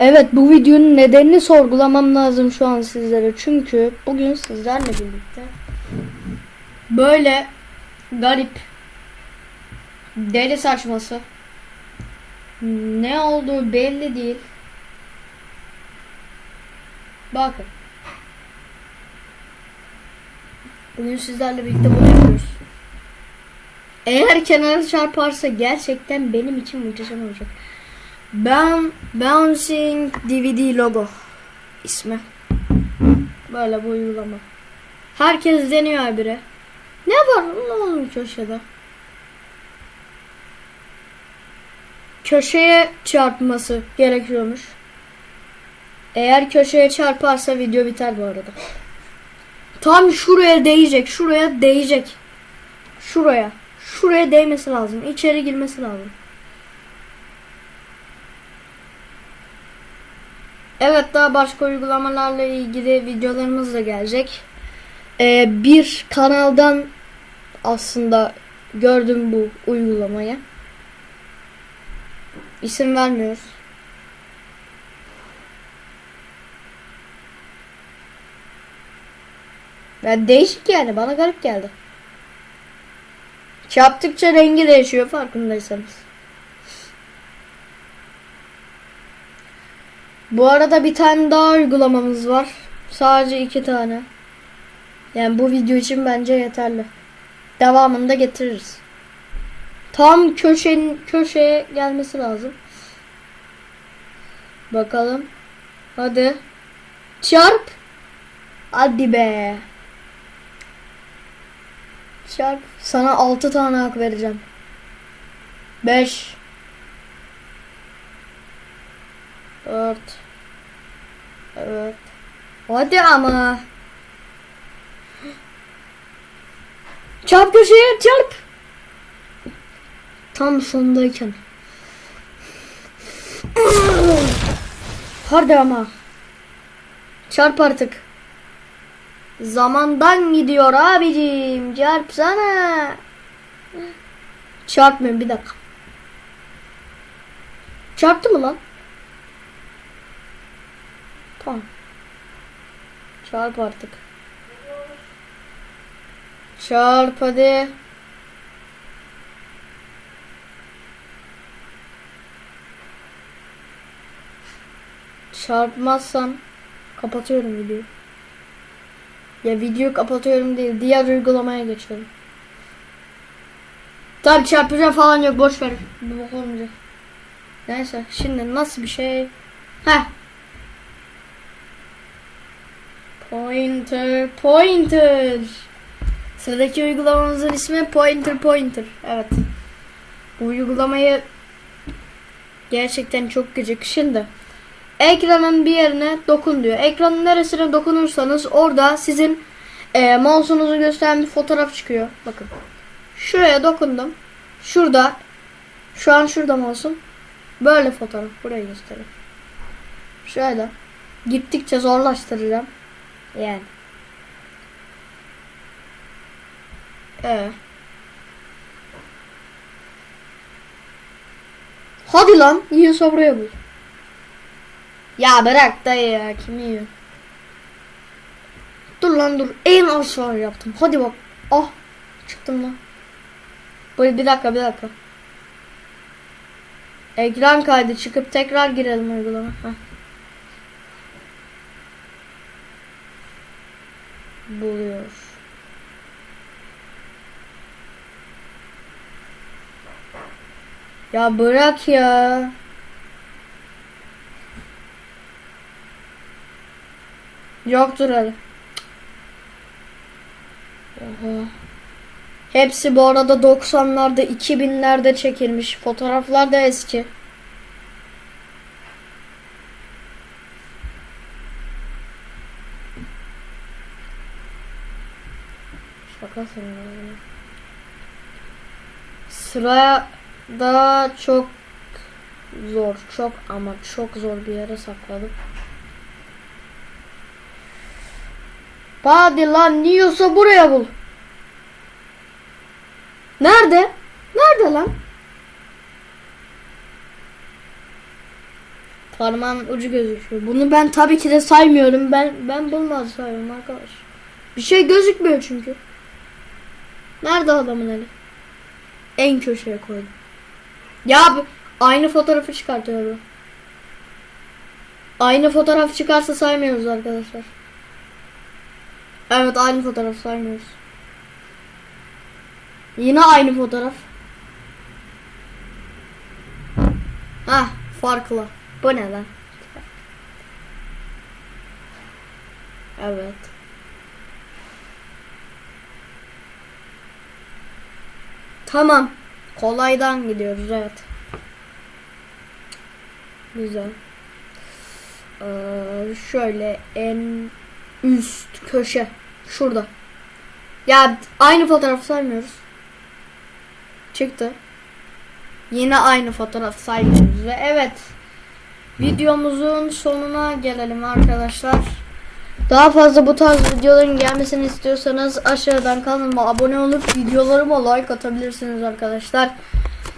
Evet bu videonun nedenini sorgulamam lazım şu an sizlere. Çünkü bugün sizlerle birlikte böyle garip deli saçması ne olduğu belli değil. Bakın. Bugün sizlerle birlikte bunu yapıyoruz. Eğer kenara çarparsa gerçekten benim için muhteşem olacak. Ben Bouncing DVD logo ismi. Böyle bu uygulama. Herkes deniyor habire. Ne var oğlum köşede? Köşeye çarpması gerekiyormuş. Eğer köşeye çarparsa video biter bu arada. Tam şuraya değecek, şuraya değecek. Şuraya. Şuraya değmesi lazım. İçeri girmesi lazım. Evet daha başka uygulamalarla ilgili videolarımız da gelecek. Ee, bir kanaldan aslında gördüm bu uygulamayı. İsim vermiyoruz. Ya değişik yani bana garip geldi. Çarptıkça rengi değişiyor farkındaysanız. Bu arada bir tane daha uygulamamız var. Sadece iki tane. Yani bu video için bence yeterli. Devamını da getiririz. Tam köşenin köşeye gelmesi lazım. Bakalım. Hadi. Çarp. Hadi be. Çarp. Sana 6 tane hak vereceğim. 5 4 Evet. Hadi ama. Çarp köşeye çarp. Tam sondayken. Hadi ama. Çarp artık. Zamandan gidiyor abicim. Çarpsana. Çarpmıyorum bir dakika. Çarptı mı lan? Tamam. Çarp artık. Çarp hadi. Çarpmazsan kapatıyorum videoyu. Ya video kapatıyorum değil. Diğer uygulamaya geçiyorum. Tabi çarpacağım falan yok. Boş ver. Bu olmayacak. Neyse. Şimdi nasıl bir şey? Heh. Pointer, pointer. Sıradaki uygulamamızın ismi Pointer Pointer. Evet. Bu uygulamayı gerçekten çok gıcık. Şimdi ekranın bir yerine dokun diyor. Ekranın neresine dokunursanız orada sizin e, mouse'unuzu gösteren bir fotoğraf çıkıyor. Bakın. Şuraya dokundum. Şurada şu an şurada mouse'um. Böyle fotoğraf. Burayı göstereyim. Şöyle. Gittikçe zorlaştıracağım. Yani. Ee. Hadi lan. Yiyorsa buraya bul. Ya bırak dayı ya. Kimi yiyor? Dur lan dur. En aşağı yaptım. Hadi bak. Ah. Çıktım lan. Bu bir dakika bir dakika. Ekran kaydı çıkıp tekrar girelim uygulama. Heh. Buluyor. Ya bırak ya. Yoktur öyle. Oha. Hepsi bu arada 90'larda 2000'lerde çekilmiş. Fotoğraflar da eski. Şakasın ya. Sırada çok zor. Çok ama çok zor bir yere sakladım. Hadi lan yiyorsa buraya bul. Nerede? Nerede lan? Parmağın ucu gözüküyor. Bunu ben tabii ki de saymıyorum. Ben ben bulmaz sayıyorum arkadaş. Bir şey gözükmüyor çünkü. Nerede adamın eli? En köşeye koydum. Ya aynı fotoğrafı çıkartıyor bu. Aynı fotoğraf çıkarsa saymıyoruz arkadaşlar. Evet aynı fotoğraf saymıyoruz. Yine aynı fotoğraf. Ah farklı. Bu ne lan? Evet. Tamam. Kolaydan gidiyoruz evet. Güzel. Ee, şöyle en üst köşe. Şurada. Ya aynı fotoğrafı saymıyoruz. Çıktı. Yine aynı fotoğraf saymıyoruz ve evet. Videomuzun sonuna gelelim arkadaşlar. Daha fazla bu tarz videoların gelmesini istiyorsanız aşağıdan kanalıma abone olup videolarıma like atabilirsiniz arkadaşlar.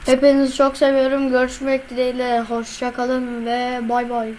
Hepinizi çok seviyorum. Görüşmek dileğiyle. Hoşça kalın ve bay bay.